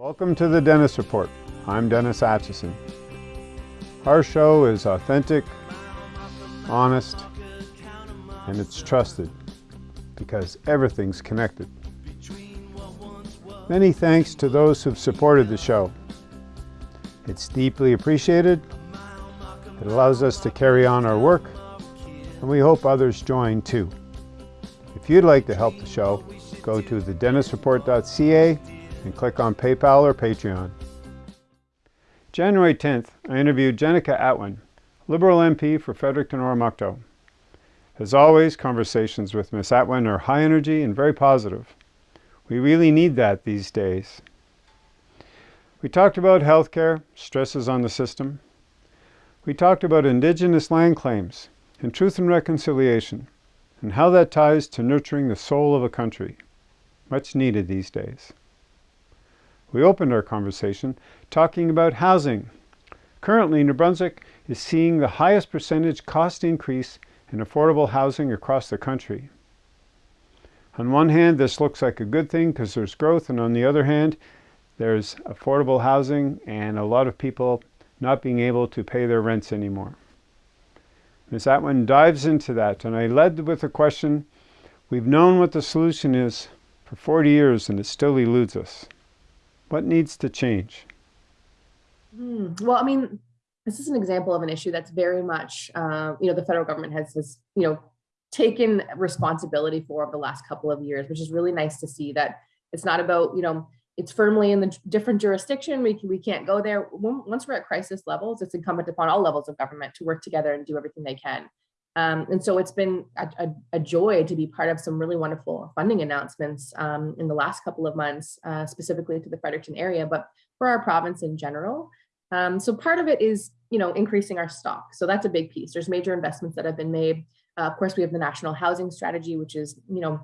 Welcome to the Dennis Report. I'm Dennis Atchison. Our show is authentic, honest, and it's trusted because everything's connected. Many thanks to those who've supported the show. It's deeply appreciated. It allows us to carry on our work, and we hope others join too. If you'd like to help the show, go to thedennisreport.ca and click on PayPal or Patreon. January 10th, I interviewed Jenica Atwin, Liberal MP for Fredericton Oromocto. As always, conversations with Ms. Atwin are high energy and very positive. We really need that these days. We talked about healthcare, stresses on the system. We talked about Indigenous land claims and truth and reconciliation and how that ties to nurturing the soul of a country, much needed these days. We opened our conversation talking about housing. Currently, New Brunswick is seeing the highest percentage cost increase in affordable housing across the country. On one hand, this looks like a good thing because there's growth, and on the other hand, there's affordable housing and a lot of people not being able to pay their rents anymore. Ms. Atwin dives into that, and I led with a question, we've known what the solution is for 40 years and it still eludes us. What needs to change? Hmm. Well, I mean, this is an example of an issue that's very much, uh, you know, the federal government has, has, you know, taken responsibility for over the last couple of years, which is really nice to see that it's not about, you know, it's firmly in the different jurisdiction. We, can, we can't go there. Once we're at crisis levels, it's incumbent upon all levels of government to work together and do everything they can. Um, and so it's been a, a, a, joy to be part of some really wonderful funding announcements um, in the last couple of months, uh, specifically to the Fredericton area, but for our province in general. Um, so part of it is, you know, increasing our stock. So that's a big piece. There's major investments that have been made. Uh, of course, we have the national housing strategy, which is, you know,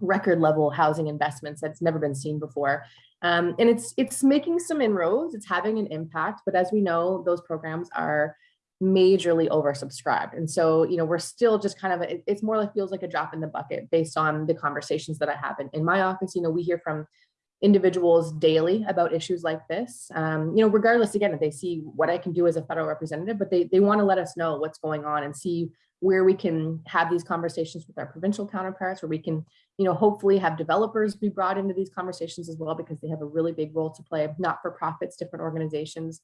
record level housing investments that's never been seen before. Um, and it's it's making some inroads, it's having an impact, but as we know, those programs are majorly oversubscribed. And so, you know, we're still just kind of, it's more like feels like a drop in the bucket based on the conversations that I have in, in my office. You know, we hear from individuals daily about issues like this, um, you know, regardless, again, if they see what I can do as a federal representative, but they, they want to let us know what's going on and see where we can have these conversations with our provincial counterparts, where we can, you know, hopefully have developers be brought into these conversations as well, because they have a really big role to play, not for profits, different organizations.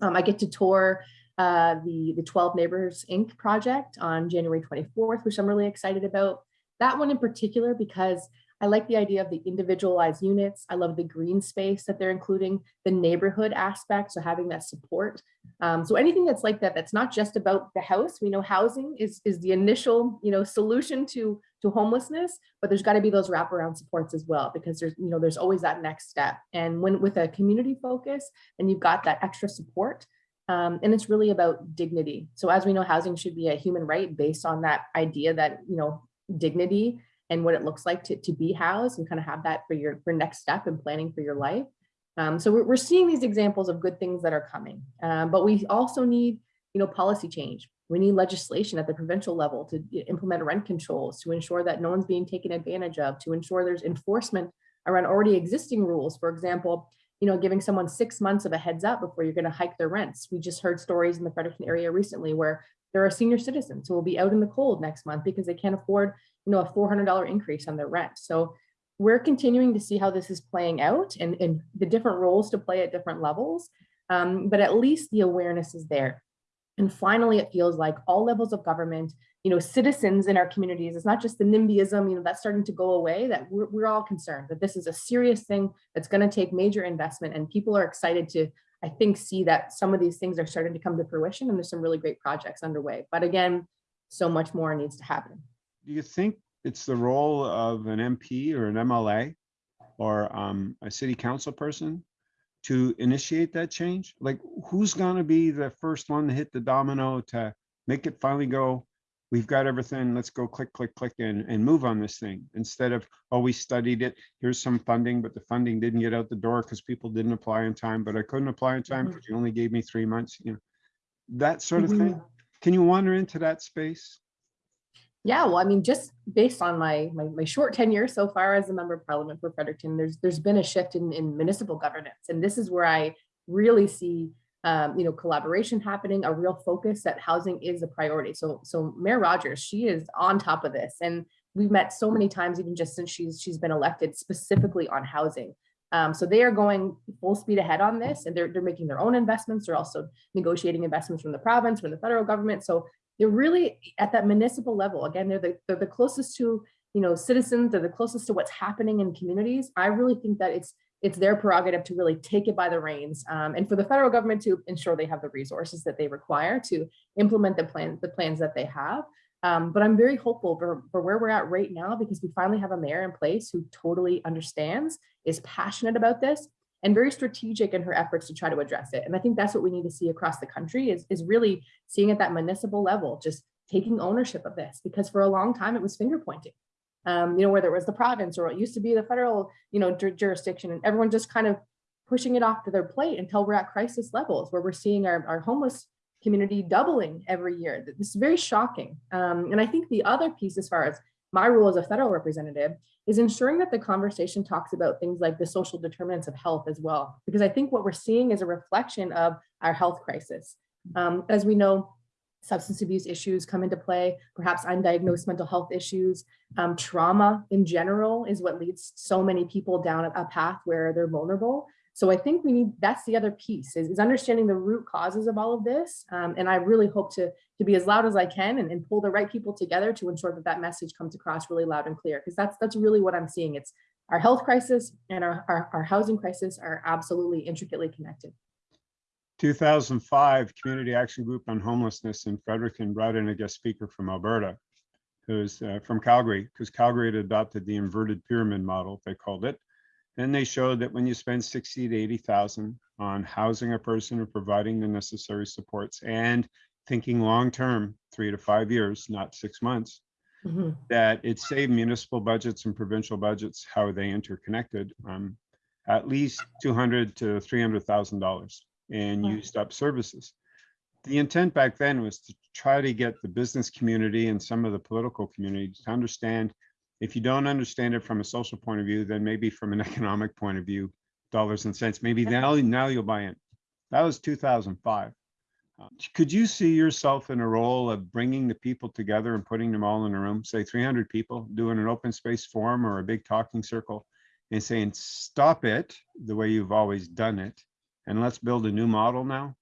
Um, I get to tour uh, the, the 12 Neighbors Inc. project on January 24th, which I'm really excited about. That one in particular, because I like the idea of the individualized units. I love the green space that they're including, the neighborhood aspect, so having that support. Um, so anything that's like that, that's not just about the house. We know housing is, is the initial you know, solution to, to homelessness, but there's gotta be those wraparound supports as well, because there's, you know, there's always that next step. And when with a community focus and you've got that extra support, um, and it's really about dignity. So as we know, housing should be a human right based on that idea that, you know, dignity and what it looks like to, to be housed and kind of have that for your for next step in planning for your life. Um, so we're, we're seeing these examples of good things that are coming, um, but we also need, you know, policy change. We need legislation at the provincial level to implement rent controls, to ensure that no one's being taken advantage of, to ensure there's enforcement around already existing rules. For example, you know, giving someone six months of a heads up before you're going to hike their rents. We just heard stories in the Fredericton area recently where there are senior citizens who will be out in the cold next month because they can't afford, you know, a $400 increase on their rent. So we're continuing to see how this is playing out and, and the different roles to play at different levels. Um, but at least the awareness is there. And finally, it feels like all levels of government, you know, citizens in our communities, it's not just the NIMBYism, you know, that's starting to go away, that we're, we're all concerned that this is a serious thing that's going to take major investment and people are excited to, I think, see that some of these things are starting to come to fruition and there's some really great projects underway. But again, so much more needs to happen. Do you think it's the role of an MP or an MLA or um, a city council person to initiate that change? Like who's going to be the first one to hit the domino to make it finally go, we've got everything, let's go click, click, click and, and move on this thing instead of, oh, we studied it, here's some funding, but the funding didn't get out the door because people didn't apply in time, but I couldn't apply in time because mm-hmm. you only gave me three months, you know, that sort of thing. Mm-hmm. Can you wander into that space? Yeah, well, I mean, just based on my, my my short tenure so far as a member of parliament for Fredericton, there's there's been a shift in, in municipal governance. And this is where I really see um, you know, collaboration happening, a real focus that housing is a priority. So so Mayor Rogers, she is on top of this. And we've met so many times, even just since she's she's been elected specifically on housing. Um, so they are going full speed ahead on this and they're, they're making their own investments. They're also negotiating investments from the province, from the federal government. So they're really at that municipal level. Again, they're the, they're the closest to, you know, citizens, they're the closest to what's happening in communities. I really think that it's it's their prerogative to really take it by the reins um, and for the federal government to ensure they have the resources that they require to implement the plan, the plans that they have. Um, but I'm very hopeful for, for where we're at right now because we finally have a mayor in place who totally understands, is passionate about this, and very strategic in her efforts to try to address it. And I think that's what we need to see across the country is, is really seeing at that municipal level, just taking ownership of this because for a long time it was finger pointing. Um, you know, whether it was the province or it used to be the federal, you know, jurisdiction and everyone just kind of pushing it off to their plate until we're at crisis levels where we're seeing our, our homeless community doubling every year. This is very shocking. Um, and I think the other piece as far as my role as a federal representative is ensuring that the conversation talks about things like the social determinants of health as well. Because I think what we're seeing is a reflection of our health crisis. Um, as we know, substance abuse issues come into play, perhaps undiagnosed mental health issues, um, trauma in general is what leads so many people down a path where they're vulnerable. So I think we need, that's the other piece is, is understanding the root causes of all of this. Um, and I really hope to, to be as loud as I can and, and pull the right people together to ensure that that message comes across really loud and clear. Because that's, that's really what I'm seeing. It's our health crisis and our, our, our housing crisis are absolutely intricately connected. 2005 Community Action Group on Homelessness in Fredericton brought in a guest speaker from Alberta, who's uh, from Calgary, because Calgary had adopted the inverted pyramid model, they called it. Then they showed that when you spend 60 to 80,000 on housing a person or providing the necessary supports and thinking long-term, three to five years, not six months, mm -hmm. that it saved municipal budgets and provincial budgets, how are they interconnected, um, at least 200 to $300,000 in used up services. The intent back then was to try to get the business community and some of the political community to understand if you don't understand it from a social point of view, then maybe from an economic point of view, dollars and cents, maybe now, now you'll buy in. That was 2005. Uh, could you see yourself in a role of bringing the people together and putting them all in a room, say 300 people, doing an open space forum or a big talking circle and saying, stop it the way you've always done it, and let's build a new model now?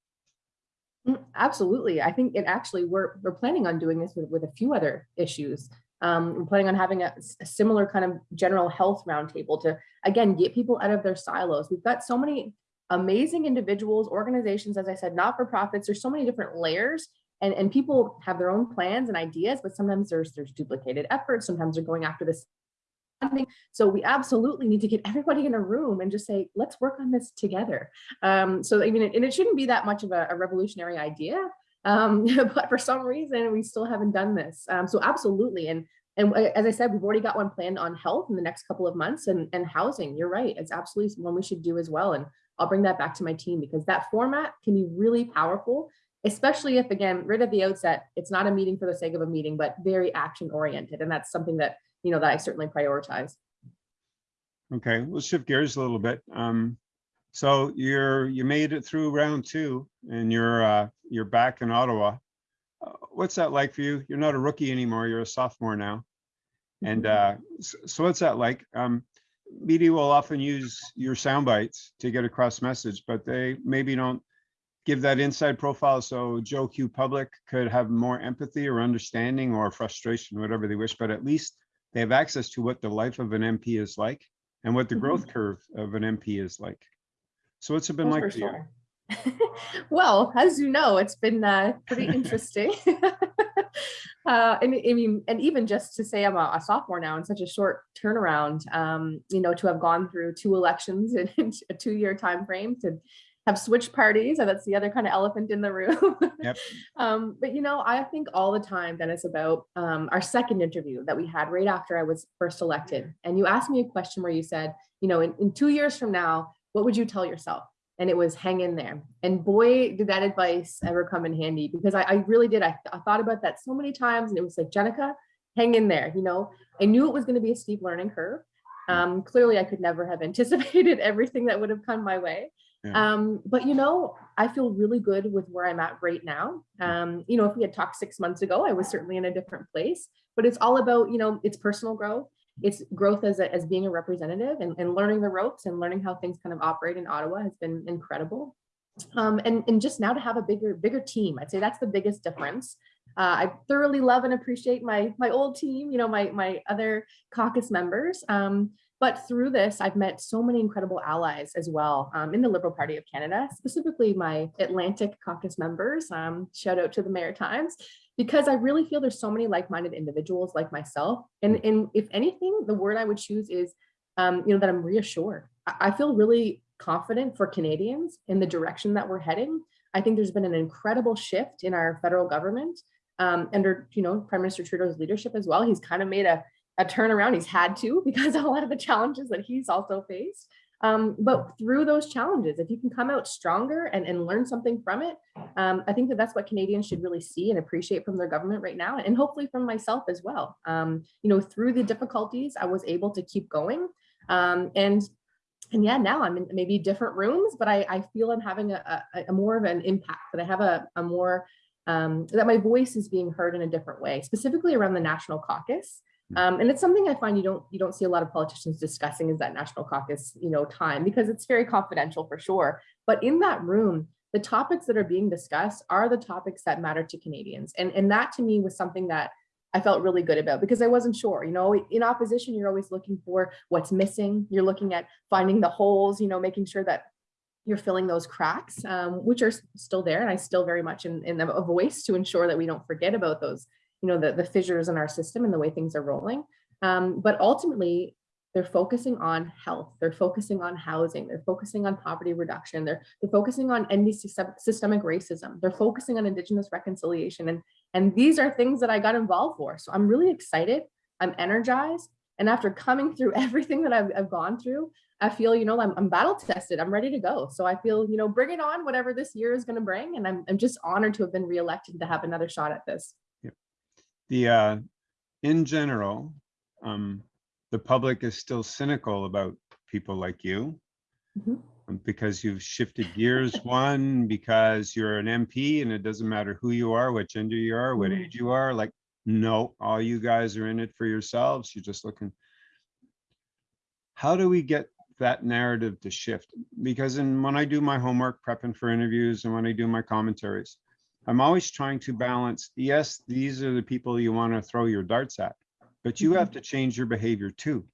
Mm, absolutely. I think it actually, we're, we're planning on doing this with, with a few other issues. Um, we're planning on having a, a, similar kind of general health roundtable to, again, get people out of their silos. We've got so many amazing individuals, organizations, as I said, not-for-profits, there's so many different layers and, and people have their own plans and ideas, but sometimes there's, there's duplicated efforts. Sometimes they're going after this so we absolutely need to get everybody in a room and just say, let's work on this together. Um, so I mean, and it shouldn't be that much of a, a revolutionary idea, um, but for some reason we still haven't done this. Um, so absolutely. And, and as I said, we've already got one planned on health in the next couple of months and, and housing. You're right. It's absolutely one we should do as well. And I'll bring that back to my team because that format can be really powerful, especially if, again, right at the outset, it's not a meeting for the sake of a meeting, but very action oriented. And that's something that, you know, that I certainly prioritize. Okay, we'll shift gears a little bit. Um, so you're you made it through round two, and you're uh, you're back in Ottawa. Uh, what's that like for you? You're not a rookie anymore. You're a sophomore now. And mm-hmm. uh, so, so what's that like? Um, media will often use your sound bites to get across message, but they maybe don't give that inside profile so Joe Q public could have more empathy or understanding or frustration, whatever they wish, but at least they have access to what the life of an MP is like and what the mm -hmm. growth curve of an MP is like. So what's it been like for sure. you? well, as you know, it's been uh, pretty interesting. uh, and I mean, and even just to say I'm a, a, sophomore now in such a short turnaround, um, you know, to have gone through two elections in, in a two-year time frame to have switched parties. And that's the other kind of elephant in the room. Yep. um, but you know, I think all the time, Dennis, about um, our second interview that we had right after I was first elected. And you asked me a question where you said, you know, in, in two years from now, what would you tell yourself? And it was hang in there. And boy, did that advice ever come in handy because I, I really did. I, I thought about that so many times and it was like, Jenica, hang in there. You know, I knew it was going to be a steep learning curve. Um, clearly, I could never have anticipated everything that would have come my way. Um, but you know, I feel really good with where I'm at right now. Um, you know, if we had talked six months ago, I was certainly in a different place. But it's all about, you know, it's personal growth. It's growth as, a, as being a representative and, and learning the ropes and learning how things kind of operate in Ottawa has been incredible. Um, and, and just now to have a bigger, bigger team, I'd say that's the biggest difference. Uh, I thoroughly love and appreciate my my old team, you know, my my other caucus members. Um, but through this, I've met so many incredible allies as well um, in the Liberal Party of Canada, specifically my Atlantic caucus members. Um, shout out to the Maritimes, because I really feel there's so many like-minded individuals like myself. And, and if anything, the word I would choose is, um, you know, that I'm reassured. I, I feel really confident for Canadians in the direction that we're heading. I think there's been an incredible shift in our federal government um, under, you know, Prime Minister Trudeau's leadership as well. He's kind of made a a turnaround. He's had to because of a lot of the challenges that he's also faced. Um, but through those challenges, if you can come out stronger and, and learn something from it, um, I think that that's what Canadians should really see and appreciate from their government right now, and hopefully from myself as well. Um, you know, through the difficulties, I was able to keep going. Um, and and yeah, now I'm in maybe different rooms, but I, I feel I'm having a, a, a more of an impact, that I have a, a more, um, that my voice is being heard in a different way, specifically around the National Caucus. Um, and it's something I find you don't you don't see a lot of politicians discussing is that national caucus, you know, time because it's very confidential for sure. But in that room, the topics that are being discussed are the topics that matter to Canadians. And, and that to me was something that I felt really good about because I wasn't sure, you know, in opposition, you're always looking for what's missing. You're looking at finding the holes, you know, making sure that you're filling those cracks, um, which are still there. And I still very much in, in a voice to ensure that we don't forget about those you know, the, the fissures in our system and the way things are rolling. Um, but ultimately, they're focusing on health, they're focusing on housing, they're focusing on poverty reduction, they're, they're focusing on ending systemic racism, they're focusing on Indigenous reconciliation. And, and these are things that I got involved for. So I'm really excited, I'm energized. And after coming through everything that I've, I've gone through, I feel, you know, I'm, I'm, battle tested. I'm ready to go. So I feel, you know, bring it on, whatever this year is going to bring. And I'm, I'm just honored to have been reelected to have another shot at this the uh, in general, um, the public is still cynical about people like you Mhm. um, because you've shifted gears. One, because you're an MP and it doesn't matter who you are, what gender you are, what Mhm. age you are. Like, no, all you guys are in it for yourselves. You're just looking. How do we get that narrative to shift? Because in when I do my homework, prepping for interviews, and when I do my commentaries, I'm always trying to balance, yes, these are the people you want to throw your darts at, but you Mhm. have to change your behavior too.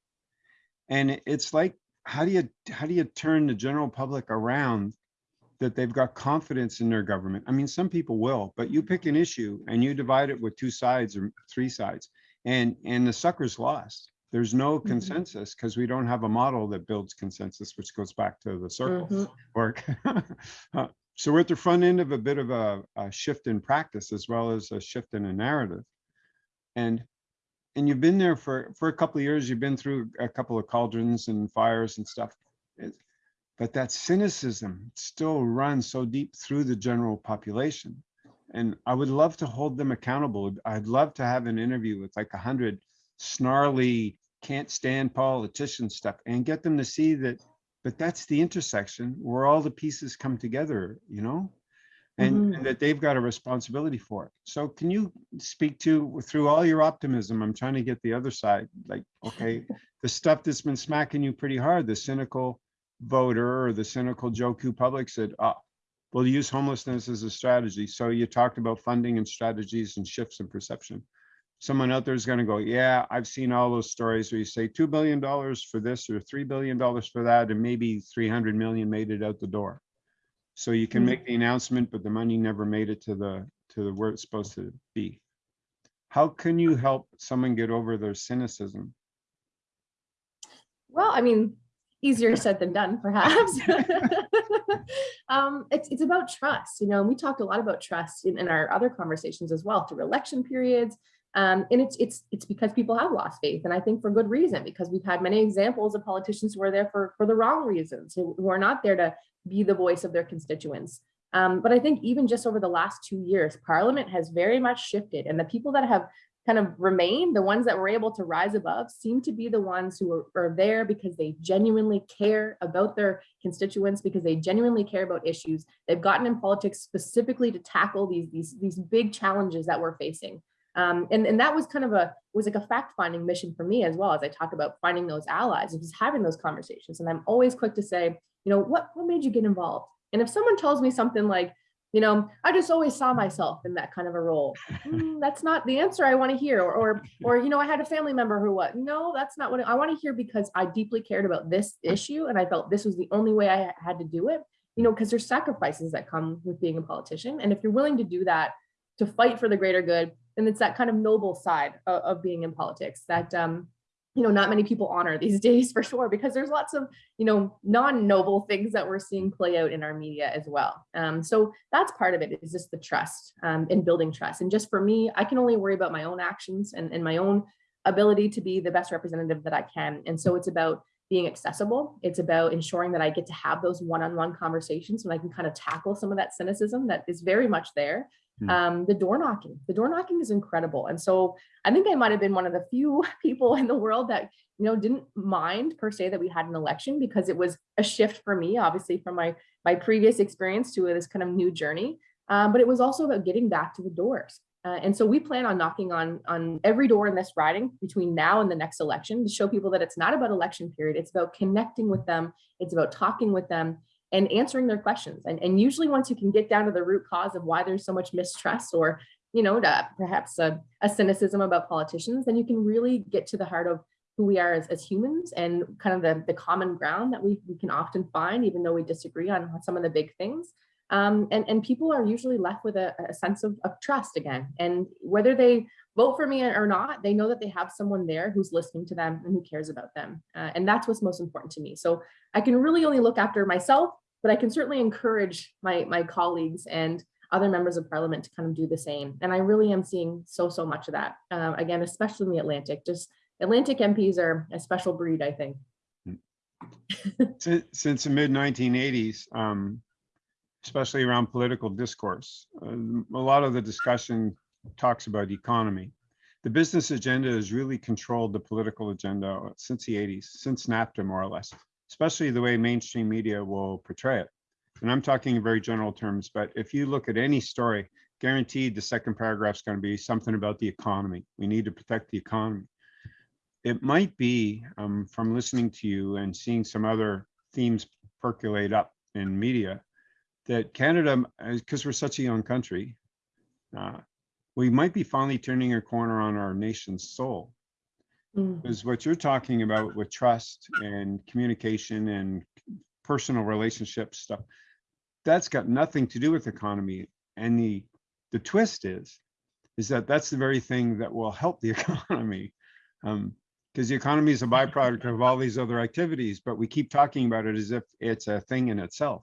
And it's like, how do you how do you turn the general public around that they've got confidence in their government? I mean, some people will, but you pick an issue and you divide it with two sides or three sides, and and the sucker's lost. There's no Mhm. consensus because we don't have a model that builds consensus, which goes back to the circle Mhm. work. So we're at the front end of a bit of a, a shift in practice as well as a shift in a narrative. And and you've been there for for a couple of years. You've been through a couple of cauldrons and fires and stuff. It, but that cynicism still runs so deep through the general population. And I would love to hold them accountable. I'd love to have an interview with like a hundred snarly, can't stand politician stuff and get them to see that but that's the intersection where all the pieces come together, you know, and, Mhm. and that they've got a responsibility for it. So can you speak to, through all your optimism, I'm trying to get the other side, like, okay, the stuff that's been smacking you pretty hard, the cynical voter or the cynical Joe Q public said, ah, we'll use homelessness as a strategy. So you talked about funding and strategies and shifts in perception someone out there is going to go, yeah, I've seen all those stories where you say $2 billion for this or $3 billion for that, and maybe 300 million made it out the door. So you can Mhm. make the announcement, but the money never made it to the to the where it's supposed to be. How can you help someone get over their cynicism? Well, I mean, easier said than done, perhaps. um, it's, it's about trust, you know, and we talked a lot about trust in, in our other conversations as well through election periods. Um, and it's it's it's because people have lost faith, and I think for good reason, because we've had many examples of politicians who are there for for the wrong reasons, who, who are not there to be the voice of their constituents. Um, but I think even just over the last two years, Parliament has very much shifted, and the people that have kind of remained, the ones that were able to rise above seem to be the ones who are, are, there because they genuinely care about their constituents, because they genuinely care about issues. They've gotten in politics specifically to tackle these, these, these big challenges that we're facing. Um, and, and that was kind of a, was like a fact-finding mission for me as well, as I talk about finding those allies, and just having those conversations. And I'm always quick to say, you know, what, what made you get involved? And if someone tells me something like, you know, I just always saw myself in that kind of a role. Mm, that's not the answer I want to hear. Or, or, or, you know, I had a family member who what? No, that's not what I want to hear because I deeply cared about this issue and I felt this was the only way I had to do it. You know, because there's sacrifices that come with being a politician. And if you're willing to do that, to fight for the greater good, then it's that kind of noble side of, of being in politics that um, you know, not many people honor these days for sure, because there's lots of, you know, non-noble things that we're seeing play out in our media as well. Um, so that's part of it is just the trust um, and building trust. And just for me, I can only worry about my own actions and, and my own ability to be the best representative that I can. And so it's about being accessible. It's about ensuring that I get to have those one-on-one -on -one conversations when I can kind of tackle some of that cynicism that is very much there. Um, the door knocking, the door knocking is incredible. And so I think I might have been one of the few people in the world that, you know, didn't mind per se that we had an election because it was a shift for me, obviously from my, my previous experience to this kind of new journey. Um, but it was also about getting back to the doors. Uh, and so we plan on knocking on, on every door in this riding between now and the next election to show people that it's not about election period. It's about connecting with them. It's about talking with them and answering their questions. And, and usually once you can get down to the root cause of why there's so much mistrust or, you know, perhaps a, a cynicism about politicians, then you can really get to the heart of who we are as, as humans and kind of the, the common ground that we, we can often find, even though we disagree on some of the big things. Um, and, and people are usually left with a, a sense of, of trust again. And whether they vote for me or not, they know that they have someone there who's listening to them and who cares about them. Uh, and that's what's most important to me. So I can really only look after myself, but I can certainly encourage my, my colleagues and other members of parliament to kind of do the same. And I really am seeing so, so much of that. Uh, again, especially in the Atlantic, just Atlantic MPs are a special breed, I think. since, since the mid 1980s, um, especially around political discourse, uh, a lot of the discussion talks about economy. The business agenda has really controlled the political agenda since the 80s, since NAFTA more or less, especially the way mainstream media will portray it. And I'm talking in very general terms, but if you look at any story, guaranteed the second paragraph is going to be something about the economy. We need to protect the economy. It might be um, from listening to you and seeing some other themes percolate up in media that Canada, because we're such a young country, uh, we might be finally turning a corner on our nation's soul. Mm. Because what you're talking about with trust and communication and personal relationship stuff, that's got nothing to do with economy. And the the twist is, is that that's the very thing that will help the economy. Um, because the economy is a byproduct of all these other activities, but we keep talking about it as if it's a thing in itself.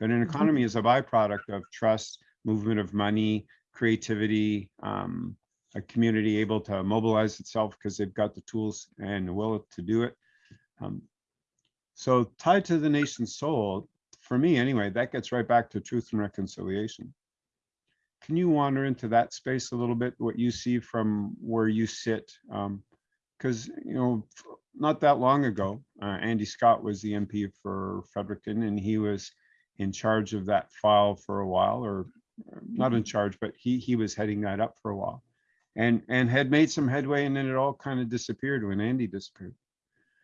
But an mm-hmm. economy is a byproduct of trust, movement of money, creativity, um, a community able to mobilize itself because they've got the tools and the will to do it. Um, so tied to the nation's soul, for me anyway, that gets right back to truth and reconciliation. Can you wander into that space a little bit, what you see from where you sit? Because, um, you know, not that long ago, uh, Andy Scott was the MP for Fredericton and he was in charge of that file for a while or not in mm-hmm. charge, but he he was heading that up for a while, and and had made some headway, and then it all kind of disappeared when Andy disappeared.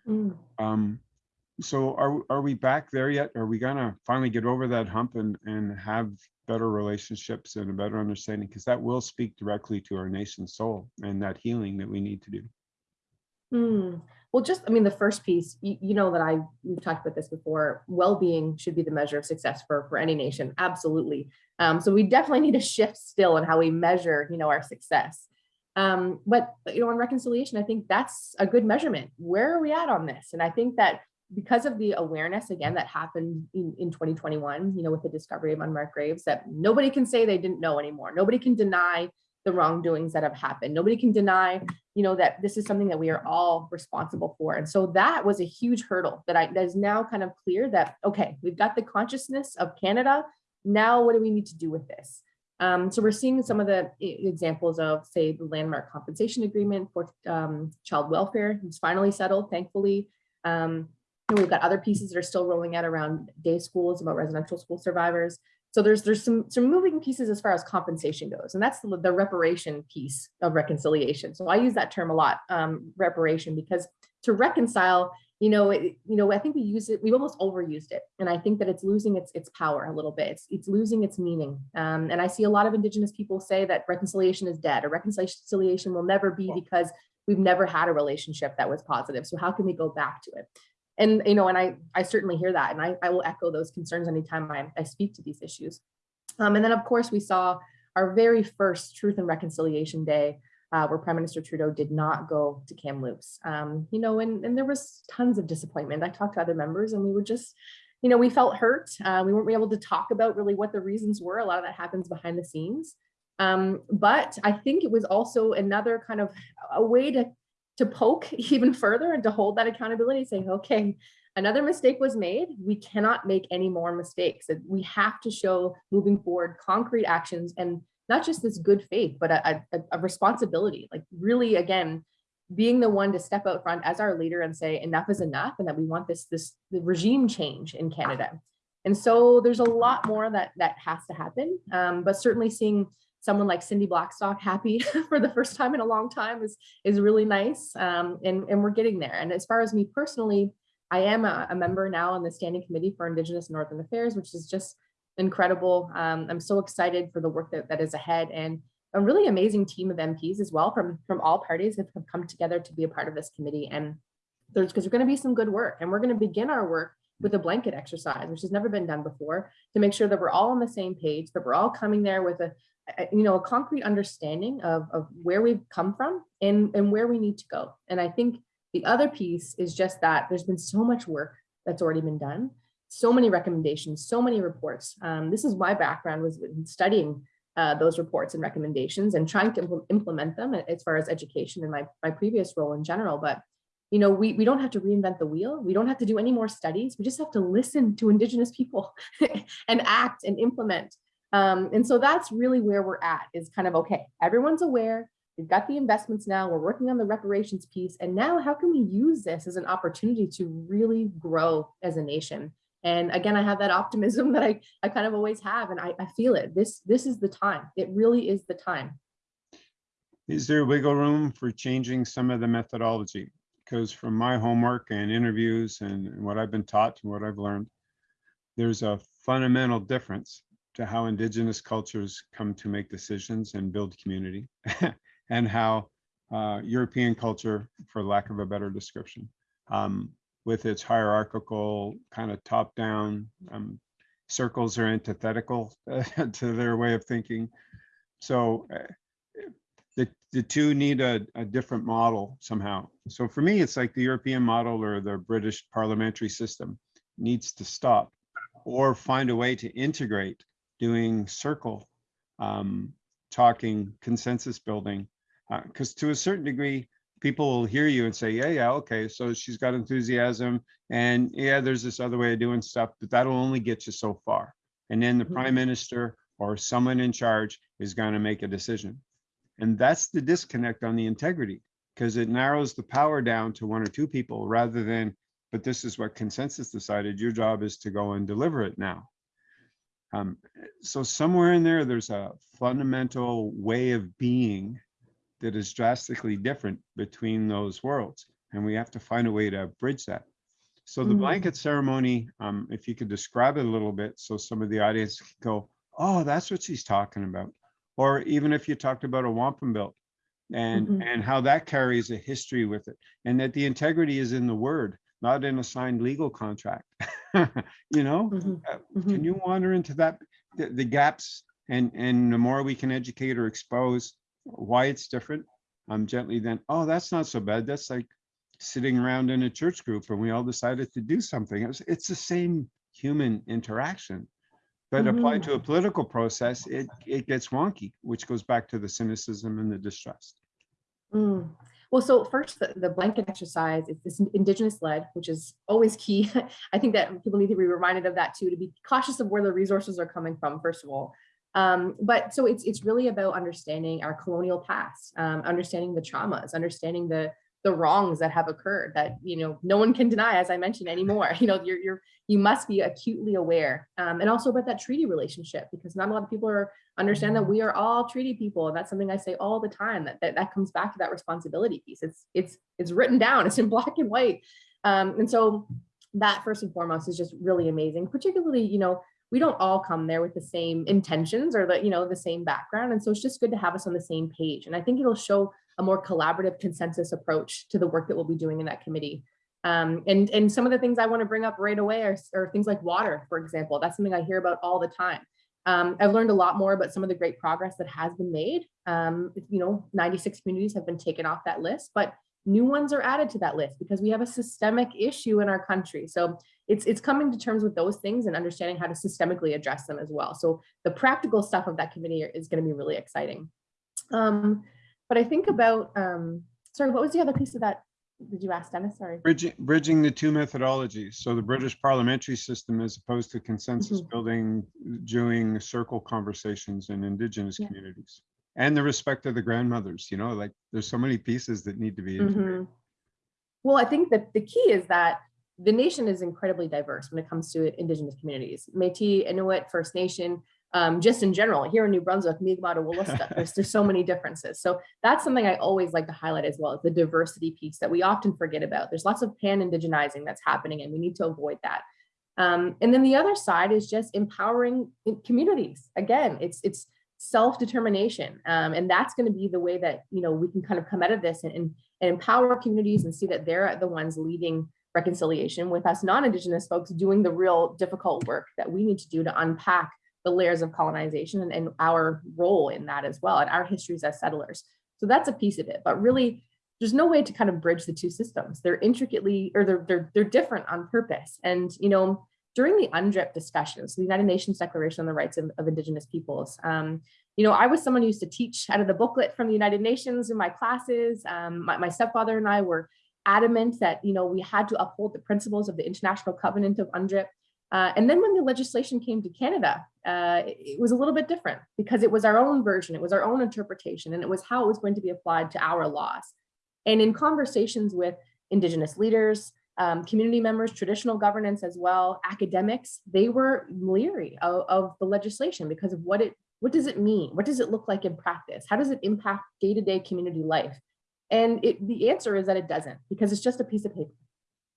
Mm. Um, so are are we back there yet? Are we gonna finally get over that hump and and have better relationships and a better understanding? Because that will speak directly to our nation's soul and that healing that we need to do. Mm. Well, just, I mean, the first piece, you, you, know that I, we've talked about this before, well-being should be the measure of success for, for any nation, absolutely. Um, so we definitely need to shift still in how we measure, you know, our success. Um, but, you know, on reconciliation, I think that's a good measurement. Where are we at on this? And I think that because of the awareness, again, that happened in, in 2021, you know, with the discovery of unmarked graves, that nobody can say they didn't know anymore. Nobody can deny the wrongdoings that have happened. Nobody can deny, you know, that this is something that we are all responsible for. And so that was a huge hurdle that I that is now kind of clear that, okay, we've got the consciousness of Canada. Now, what do we need to do with this? Um, so we're seeing some of the examples of, say, the landmark compensation agreement for um, child welfare. It's finally settled, thankfully. Um, and we've got other pieces that are still rolling out around day schools about residential school survivors. So there's there's some some moving pieces as far as compensation goes, and that's the, the reparation piece of reconciliation. So I use that term a lot, um, reparation, because to reconcile, you know, it, you know, I think we use it, We've almost overused it, and I think that it's losing its its power a little bit. It's it's losing its meaning, um, and I see a lot of Indigenous people say that reconciliation is dead, or reconciliation will never be because we've never had a relationship that was positive. So how can we go back to it? and you know and i i certainly hear that and i, I will echo those concerns anytime I, I speak to these issues um, and then of course we saw our very first truth and reconciliation day uh, where prime minister trudeau did not go to kamloops. Um, you know and, and there was tons of disappointment. I talked to other members and we were just you know we felt hurt. Uh, we weren't able to talk about really what the reasons were. A lot of that happens behind the scenes. Um, but i think it was also another kind of a way to to poke even further and to hold that accountability, saying, okay, another mistake was made. We cannot make any more mistakes. We have to show moving forward concrete actions and not just this good faith, but a, a, a responsibility. Like really, again, being the one to step out front as our leader and say enough is enough, and that we want this this regime change in Canada. And so there's a lot more that that has to happen. Um, but certainly seeing someone like Cindy Blackstock happy for the first time in a long time is is really nice. Um, and, and we're getting there. And as far as me personally, I am a, a, member now on the Standing Committee for Indigenous Northern Affairs, which is just incredible. Um, I'm so excited for the work that, that is ahead and a really amazing team of MPs as well from, from all parties that have come together to be a part of this committee. And there's because there's going to be some good work and we're going to begin our work with a blanket exercise, which has never been done before, to make sure that we're all on the same page, that we're all coming there with a, you know, a concrete understanding of, of where we've come from and, and where we need to go. And I think the other piece is just that there's been so much work that's already been done, so many recommendations, so many reports. Um, this is my background was studying uh, those reports and recommendations and trying to impl implement them as far as education in my, my previous role in general. But you know, we, we don't have to reinvent the wheel. We don't have to do any more studies. We just have to listen to Indigenous people and act and implement um, and so that's really where we're at is kind of, okay, everyone's aware, we've got the investments now, we're working on the reparations piece. And now how can we use this as an opportunity to really grow as a nation? And again, I have that optimism that I, I kind of always have, and I, I feel it. This, this is the time. It really is the time. Is there wiggle room for changing some of the methodology? Because from my homework and interviews and what I've been taught and what I've learned, there's a fundamental difference to how indigenous cultures come to make decisions and build community and how uh, European culture, for lack of a better description, um, with its hierarchical kind of top down um, circles are antithetical to their way of thinking. So uh, the, the two need a, a different model somehow. So for me, it's like the European model or the British parliamentary system needs to stop or find a way to integrate doing circle um, talking, consensus building, because uh, to a certain degree, people will hear you and say, yeah, yeah, okay, so she's got enthusiasm and yeah, there's this other way of doing stuff, but that'll only get you so far. And then the mm -hmm. prime minister or someone in charge is going to make a decision. And that's the disconnect on the integrity because it narrows the power down to one or two people rather than, but this is what consensus decided. Your job is to go and deliver it now. Um, so somewhere in there, there's a fundamental way of being that is drastically different between those worlds. And we have to find a way to bridge that. So the mm -hmm. blanket ceremony, um, if you could describe it a little bit so some of the audience can go, oh, that's what she's talking about. Or even if you talked about a wampum belt and, mm -hmm. and how that carries a history with it and that the integrity is in the word, not in a signed legal contract. you know, mm -hmm. uh, mm -hmm. can you wander into that, the, the, gaps and, and the more we can educate or expose why it's different, um, gently then, oh, that's not so bad. That's like sitting around in a church group and we all decided to do something. It's, it's the same human interaction, but mm -hmm. applied to a political process, it, it gets wonky, which goes back to the cynicism and the distrust. Mm. Well, so first, the, the blanket exercise is this Indigenous led, which is always key. I think that people need to be reminded of that too, to be cautious of where the resources are coming from, first of all. Um, but so it's it's really about understanding our colonial past, um, understanding the traumas, understanding the the wrongs that have occurred that you know no one can deny, as I mentioned anymore. You know, you're you're you must be acutely aware, um, and also about that treaty relationship because not a lot of people are understand that we are all treaty people. And that's something I say all the time. That that, that comes back to that responsibility piece. It's it's it's written down. It's in black and white, um, and so that first and foremost is just really amazing. Particularly, you know, we don't all come there with the same intentions or the you know the same background. And so it's just good to have us on the same page. And i think it'll show a more collaborative consensus approach to the work that we'll be doing in that committee. Um, and and some of the things i want to bring up right away are, are things like water for example. That's something i hear about all the time. Um, I've learned a lot more about some of the great progress that has been made. Um, you know, 96 communities have been taken off that list, but new ones are added to that list because we have a systemic issue in our country. So it's it's coming to terms with those things and understanding how to systemically address them as well. So the practical stuff of that committee is going to be really exciting. Um, but I think about um, sorry, what was the other piece of that? Did you ask Dennis? Sorry. Bridging, bridging the two methodologies. So the British parliamentary system as opposed to consensus Mhm. building, doing circle conversations in indigenous Yeah. communities. And the respect of the grandmothers, you know, like there's so many pieces that need to be integrated. Mhm. Well, I think that the key is that the nation is incredibly diverse when it comes to Indigenous communities. Métis, Inuit, First Nation, um, just in general, here in New Brunswick, Mi'kmaq to Wolastoq, there's, there's so many differences. So that's something I always like to highlight as well, the diversity piece that we often forget about. There's lots of pan-indigenizing that's happening and we need to avoid that. Um, and then the other side is just empowering communities. Again, it's it's self-determination. Um, and that's going to be the way that, you know, we can kind of come out of this and, and, and empower communities and see that they're the ones leading reconciliation with us non-Indigenous folks doing the real difficult work that we need to do to unpack the layers of colonization and, and our role in that as well and our histories as settlers. So that's a piece of it, but really there's no way to kind of bridge the two systems. They're intricately, or they're, they're, they're different on purpose. And, you know, during the UNDRIP discussions, the United Nations Declaration on the Rights of, of Indigenous Peoples, um, you know, I was someone who used to teach out of the booklet from the United Nations in my classes. Um, my, my stepfather and I were adamant that, you know, we had to uphold the principles of the International Covenant of UNDRIP. Uh, and then when the legislation came to Canada, uh, it, it was a little bit different because it was our own version, it was our own interpretation, and it was how it was going to be applied to our laws. And in conversations with Indigenous leaders, um, community members, traditional governance as well, academics, they were leery of, of the legislation because of what it, what does it mean? What does it look like in practice? How does it impact day-to-day community life? And it, the answer is that it doesn't because it's just a piece of paper.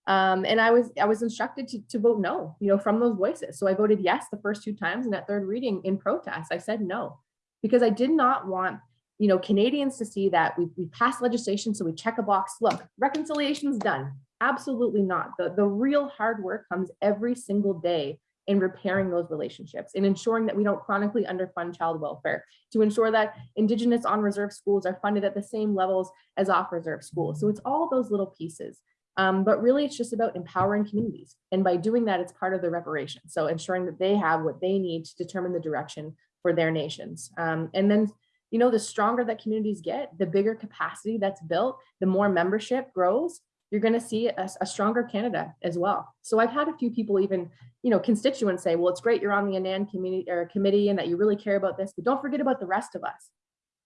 Um, and I was I was instructed to, to vote no, you know, from those voices. So I voted yes the first two times, and that third reading in protest, I said no, because I did not want you know Canadians to see that we we passed legislation, so we check a box. Look, reconciliation's done. Absolutely not. The the real hard work comes every single day in repairing those relationships in ensuring that we don't chronically underfund child welfare, to ensure that Indigenous on reserve schools are funded at the same levels as off reserve schools. So it's all those little pieces. Um, but really, it's just about empowering communities. And by doing that, it's part of the reparation. So ensuring that they have what they need to determine the direction for their nations. Um, and then, you know, the stronger that communities get, the bigger capacity that's built, the more membership grows, you're going to see a, a, stronger Canada as well. So I've had a few people even, you know, constituents say, well, it's great you're on the INAN community or committee and that you really care about this, but don't forget about the rest of us.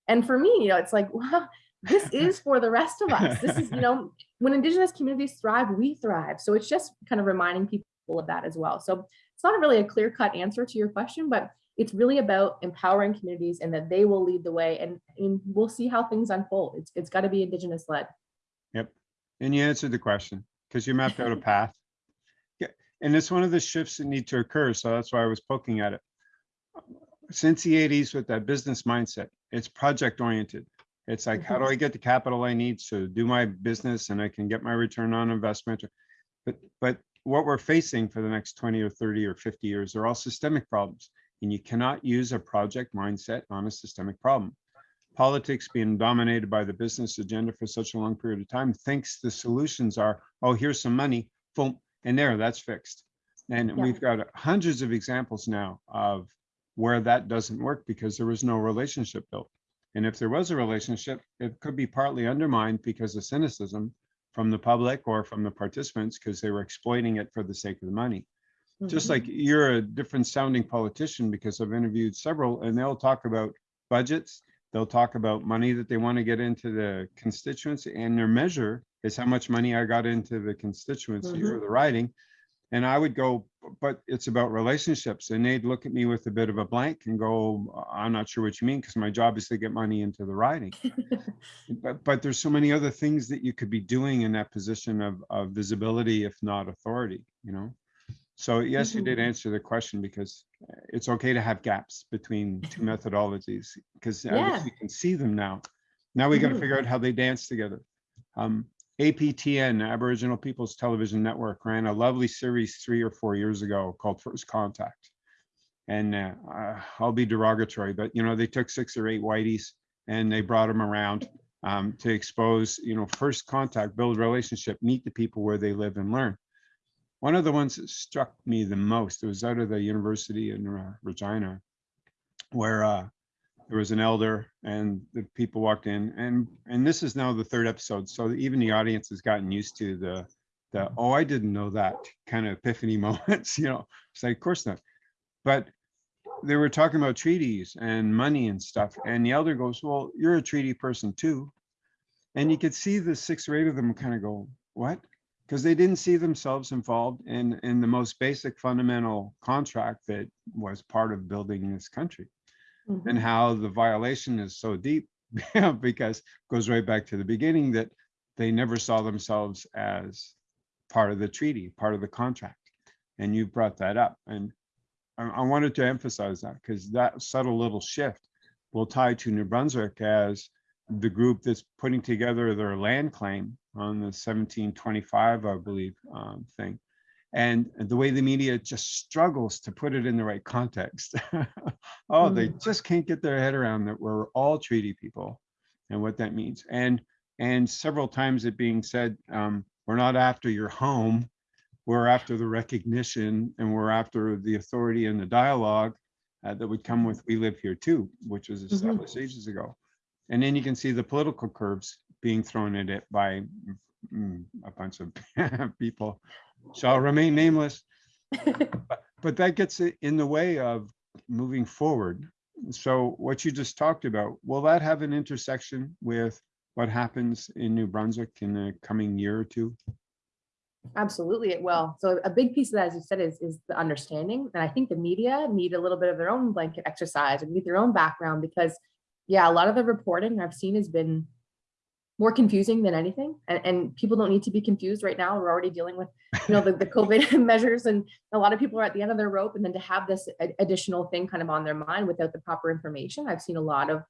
And for me, you know, it's like, well, this is for the rest of us. This is, you know, when Indigenous communities thrive, we thrive. So it's just kind of reminding people of that as well. So it's not really a clear cut answer to your question, but it's really about empowering communities and that they will lead the way and, and we'll see how things unfold. It's, it's got to be Indigenous led. And you answered the question because you mapped out a path. Yeah. And it's one of the shifts that need to occur. So that's why I was poking at it. Since the 80s with that business mindset, it's project oriented. It's like, how do mm-hmm. I get the capital I need to do my business and I can get my return on investment? But but what we're facing for the next 20 or 30 or 50 years are all systemic problems. And you cannot use a project mindset on a systemic problem. Politics being dominated by the business agenda for such a long period of time thinks the solutions are, oh, here's some money, boom, and there, that's fixed. And Yeah. we've got hundreds of examples now of where that doesn't work because there was no relationship built. And if there was a relationship, it could be partly undermined because of cynicism from the public or from the participants because they were exploiting it for the sake of the money. just Mhm. like you're a different sounding politician because I've interviewed several and they'll talk about budgets. They'll talk about money that they want to get into the constituency and their measure is how much money I got into the constituency or mm-hmm. the riding. And I would go, but it's about relationships. And they'd look at me with a bit of a blank and go, I'm not sure what you mean, because my job is to get money into the riding. But, but there's so many other things that you could be doing in that position of, of visibility, if not authority, you know? So yes, you did Mhm. answer the question because uh, it's okay to have gaps between two methodologies because Yeah. we can see them now. Now we got to Mhm. figure out how they dance together. Um, APTN, Aboriginal People's Television Network, ran a lovely series three or four years ago called First Contact. And uh, uh, I'll be derogatory, but you know, they took six or eight whiteys and they brought them around um, to expose, you know, first contact, build relationship, meet the people where they live and learn. One of the ones that struck me the most, it was out of the university in uh, Regina, where uh, there was an elder and the people walked in and and this is now the third episode so even the audience has gotten used to the the oh i didn't know that kind of epiphany moments you know? It's like of course not. But they were talking about treaties and money and stuff and the elder goes well you're a treaty person too. And you could see the six or eight of them kind of go what because they didn't see themselves involved in in the most basic fundamental contract that was part of building this country Mhm. and how the violation is so deep because it goes right back to the beginning that they never saw themselves as part of the treaty, part of the contract. And you brought that up. And I, I wanted to emphasize that because that subtle little shift will tie to New Brunswick as the group that's putting together their land claim on the 1725, I believe, um, thing. And the way the media just struggles to put it in the right context. oh, they just can't get their head around that we're all treaty people and what that means. And and several times it being said, um, we're not after your home, we're after the recognition and we're after the authority and the dialogue uh, that would come with we live here too, which was established ages ago. And then you can see the political curves being thrown at it by mm, a bunch of people shall remain nameless. But- But that gets in the way of moving forward. So what you just talked about, will that have an intersection with what happens in New Brunswick in the coming year or two? Absolutely, it will. So a big piece of that, as you said, is, is the understanding. And I think the media need a little bit of their own blanket exercise and need their own background because, yeah, a lot of the reporting I've seen has been more confusing than anything. And, and people don't need to be confused right now. We're already dealing with, you know, the, the COVID measures and a lot of people are at the end of their rope. And then to have this additional thing kind of on their mind without the proper information, I've seen a lot of,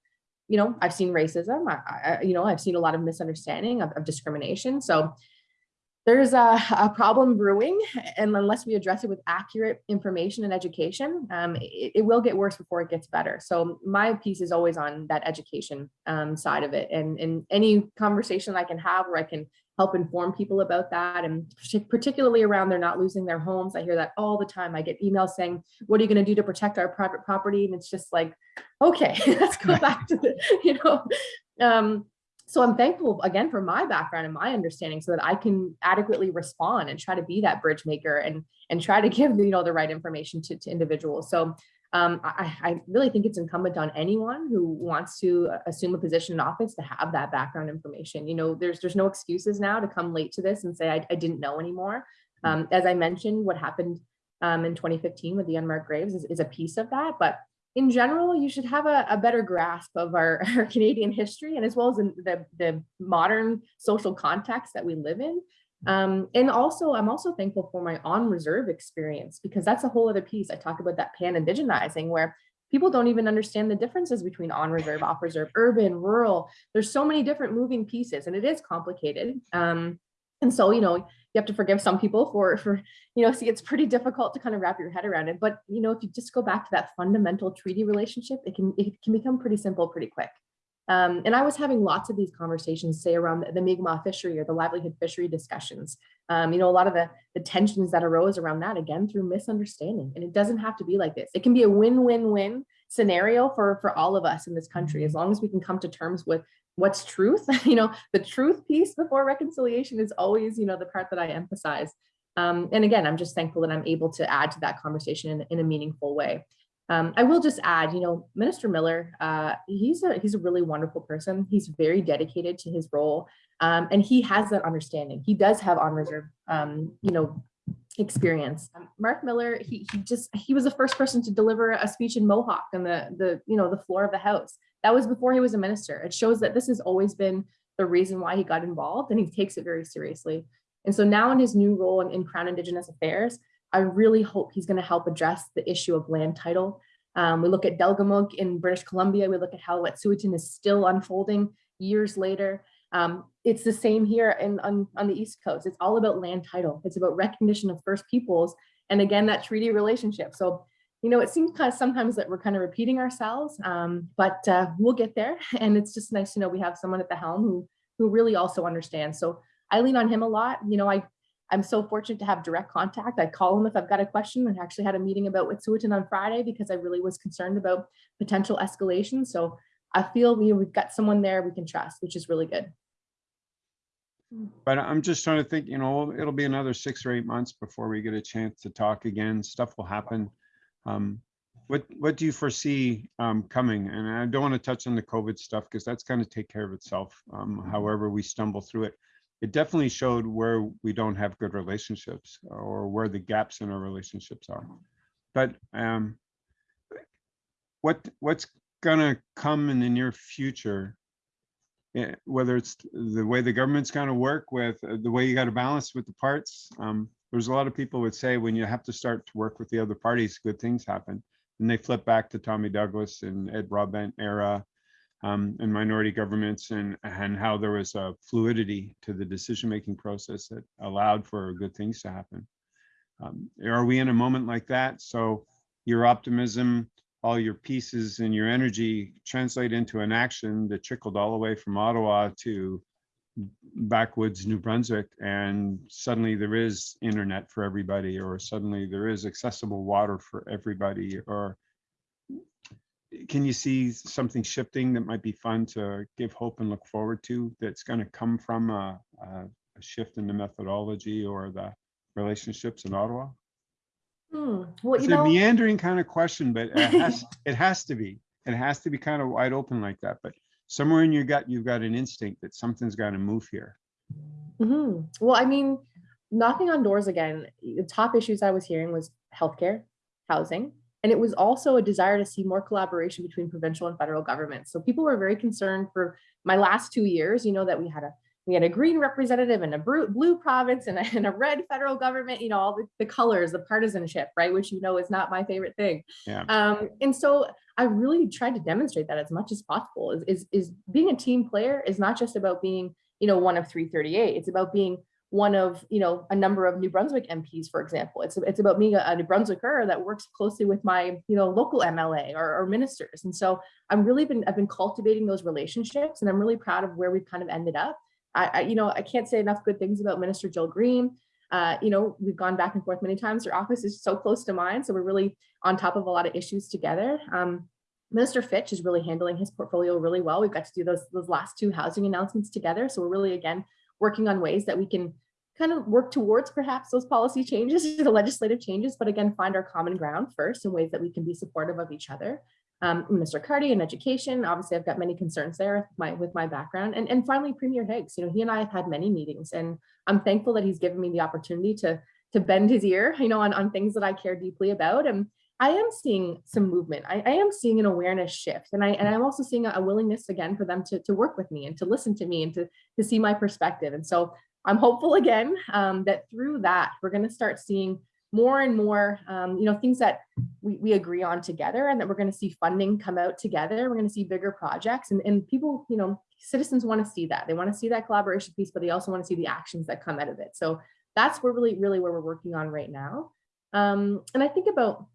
you know, I've seen racism, I, I, you know, I've seen a lot of misunderstanding of, of discrimination. So there's a, a problem brewing and unless we address it with accurate information and education, um, it, it will get worse before it gets better. So my piece is always on that education um, side of it and, and any conversation I can have where I can help inform people about that and particularly around they're not losing their homes. I hear that all the time. I get emails saying, what are you gonna do to protect our private property? And it's just like, okay, let's go back to the, you know, um, so I'm thankful again for my background and my understanding so that I can adequately respond and try to be that bridge maker and and try to give you know the right information to, to individuals. So um, I, I really think it's incumbent on anyone who wants to assume a position in office to have that background information. You know, there's there's no excuses now to come late to this and say I, I didn't know anymore. Um, as I mentioned, what happened um, in 2015 with the unmarked graves is, is a piece of that, but in general, you should have a, a better grasp of our, our, Canadian history and as well as the, the modern social context that we live in. Um, and also, I'm also thankful for my on reserve experience because that's a whole other piece. I talk about that pan indigenizing where people don't even understand the differences between on reserve, off reserve, urban, rural. There's so many different moving pieces and it is complicated. Um, and so, you know, you have to forgive some people for, for, you know, see, it's pretty difficult to kind of wrap your head around it. But, you know, if you just go back to that fundamental treaty relationship, it can, it can become pretty simple pretty quick. Um, and I was having lots of these conversations, say around the, the Mi'kmaq fishery or the livelihood fishery discussions. Um, you know, a lot of the, the tensions that arose around that, again, through misunderstanding. And it doesn't have to be like this. It can be a win-win-win scenario for, for all of us in this country, as long as we can come to terms with what's truth. you know, the truth piece before reconciliation is always, you know, the part that I emphasize. Um, and again, I'm just thankful that I'm able to add to that conversation in, in a meaningful way. Um, I will just add, you know, Minister Miller, uh, he's a he's a really wonderful person. He's very dedicated to his role, um, and he has that understanding. He does have on reserve, um, you know, experience. Um, Marc Miller, he he just he was the first person to deliver a speech in Mohawk on the the you know the floor of the House. That was before he was a minister. It shows that this has always been the reason why he got involved, and he takes it very seriously. And so now in his new role in, in Crown Indigenous Affairs, I really hope he's going to help address the issue of land title. Um, we look at Delgamuukw in British Columbia. We look at how Wet'suwet'en is still unfolding years later. Um, it's the same here in, on, on the East Coast. It's all about land title. It's about recognition of First Peoples. And again, that treaty relationship. So, you know, it seems kind of sometimes that we're kind of repeating ourselves, um, but uh, we'll get there. And it's just nice to know we have someone at the helm who, who really also understands. So I lean on him a lot. You know, I I'm so fortunate to have direct contact. I call him if I've got a question and actually had a meeting about Wet'suwet'en on Friday because I really was concerned about potential escalation. So I feel you know, we've got someone there we can trust, which is really good. But I'm just trying to think, you know, it'll be another six or eight months before we get a chance to talk again. Stuff will happen. Um, what what do you foresee um, coming? And I don't want to touch on the COVID stuff because that's going to take care of itself. Um, however, we stumble through it it definitely showed where we don't have good relationships or where the gaps in our relationships are. But um, what what's gonna come in the near future, eh, whether it's the way the government's gonna work with uh, the way you got to balance with the parts. Um, there's a lot of people would say when you have to start to work with the other parties, good things happen. And they flip back to Tommy Douglas and Ed Broadbent era um, and minority governments and, and how there was a fluidity to the decision-making process that allowed for good things to happen. Um, are we in a moment like that? So your optimism, all your pieces and your energy translate into an action that trickled all the way from Ottawa to backwoods New Brunswick and suddenly there is internet for everybody or suddenly there is accessible water for everybody or can you see something shifting that might be fun to give hope and look forward to that's going to come from a, a, a, shift in the methodology or the relationships in Ottawa? Hmm. Well, it's a know, meandering kind of question, but it has, it has to be. It has to be kind of wide open like that. But somewhere in your gut, you've got an instinct that something's got to move here. Mm -hmm. Well, I mean, knocking on doors again, the top issues I was hearing was healthcare, housing, and it was also a desire to see more collaboration between provincial and federal governments. So people were very concerned for my last two years, you know, that we had a we had a green representative and a blue province and a, and a red federal government, you know, all the, the, colors, the partisanship, right? Which, you know, is not my favorite thing. Yeah. Um, and so I really tried to demonstrate that as much as possible is, is, is being a team player is not just about being, you know, one of 338. It's about being one of you know a number of New Brunswick MPs, for example. It's it's about being a, a New Brunswicker that works closely with my you know local MLA or, or, ministers, and so I'm really been I've been cultivating those relationships, and I'm really proud of where we've kind of ended up. I, I you know I can't say enough good things about Minister Jill Green. Uh, you know we've gone back and forth many times. Her office is so close to mine, so we're really on top of a lot of issues together. Um, Minister Fitch is really handling his portfolio really well. We've got to do those those last two housing announcements together, so we're really again working on ways that we can kind of work towards perhaps those policy changes, the legislative changes, but again, find our common ground first in ways that we can be supportive of each other. Um. Cardy in education, obviously I've got many concerns there with my, with my background. And, and finally, Premier Higgs, you know, he and I have had many meetings and I'm thankful that he's given me the opportunity to, to bend his ear, you know, on, on things that I care deeply about. And I am seeing some movement. I, I, am seeing an awareness shift. And, I, and I'm also seeing a, a, willingness again for them to, to work with me and to listen to me and to, to see my perspective. And so I'm hopeful again um, that through that, we're going to start seeing more and more, um, you know, things that we, we agree on together and that we're going to see funding come out together. We're going to see bigger projects and, and people, you know, citizens want to see that. They want to see that collaboration piece, but they also want to see the actions that come out of it. So that's where really, really where we're working on right now. Um, and I think about,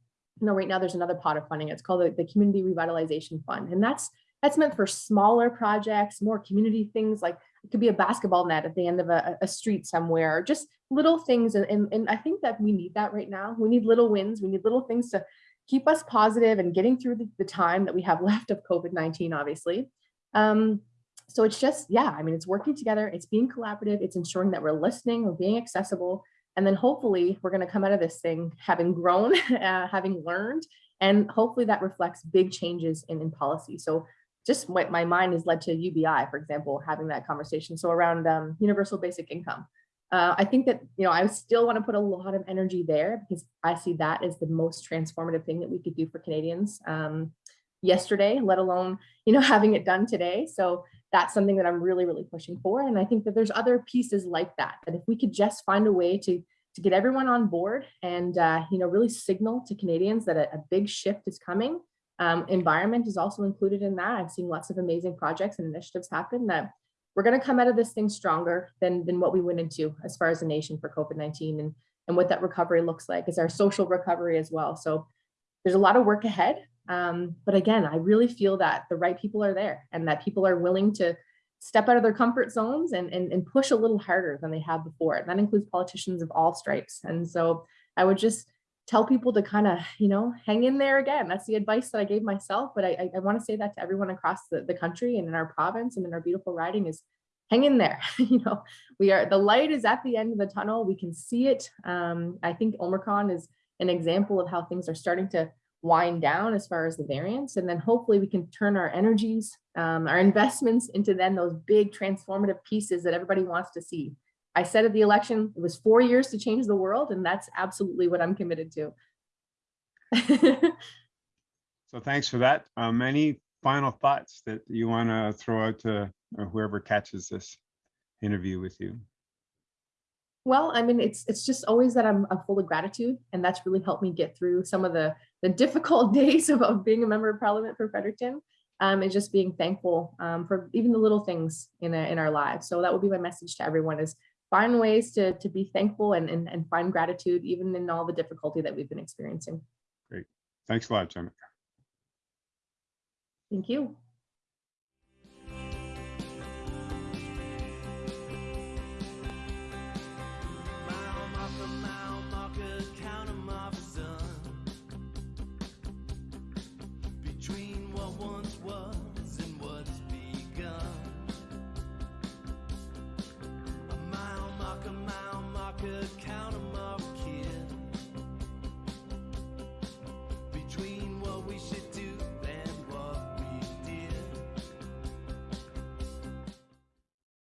you know, right now there's another pot of funding. It's called the, the Community Revitalization Fund. And that's that's meant for smaller projects, more community things like it could be a basketball net at the end of a, a street somewhere, just little things. And, and, and I think that we need that right now. We need little wins. We need little things to keep us positive and getting through the, the time that we have left of COVID-19, obviously. Um, so it's just, yeah, I mean, it's working together. It's being collaborative. It's ensuring that we're listening, we're being accessible. And then hopefully we're going to come out of this thing having grown, uh, having learned, and hopefully that reflects big changes in, in policy. So just what my mind has led to UBI, for example, having that conversation. So around um, universal basic income. Uh, I think that, you know, I still want to put a lot of energy there because I see that as the most transformative thing that we could do for Canadians um, yesterday, let alone, you know, having it done today. So that's something that I'm really, really pushing for. And I think that there's other pieces like that, that if we could just find a way to, to get everyone on board and, uh, you know, really signal to Canadians that a, a big shift is coming. Um, environment is also included in that. I've seen lots of amazing projects and initiatives happen that we're going to come out of this thing stronger than, than what we went into as far as a nation for COVID-19 and, and what that recovery looks like is our social recovery as well. So there's a lot of work ahead. Um, but again, I really feel that the right people are there and that people are willing to step out of their comfort zones and, and, and push a little harder than they have before. And that includes politicians of all stripes. And so I would just tell people to kind of, you know, hang in there again. That's the advice that I gave myself. But I, I, I want to say that to everyone across the, the country and in our province and in our beautiful riding is hang in there. you know, we are, the light is at the end of the tunnel. We can see it. Um, I think Omicron is an example of how things are starting to wind down as far as the variants. And then hopefully we can turn our energies, um, our investments into then those big transformative pieces that everybody wants to see. I said at the election, it was four years to change the world, and that's absolutely what I'm committed to. so thanks for that. Um, any final thoughts that you want to throw out to whoever catches this interview with you? Well, I mean, it's it's just always that I'm, I'm full of gratitude, and that's really helped me get through some of the the difficult days of, of being a member of Parliament for Fredericton. Um, and just being thankful um, for even the little things in a, in our lives. So that would be my message to everyone: is find ways to, to be thankful and, and, and find gratitude even in all the difficulty that we've been experiencing. Great. Thanks a lot, Jennifer. Thank you. could count.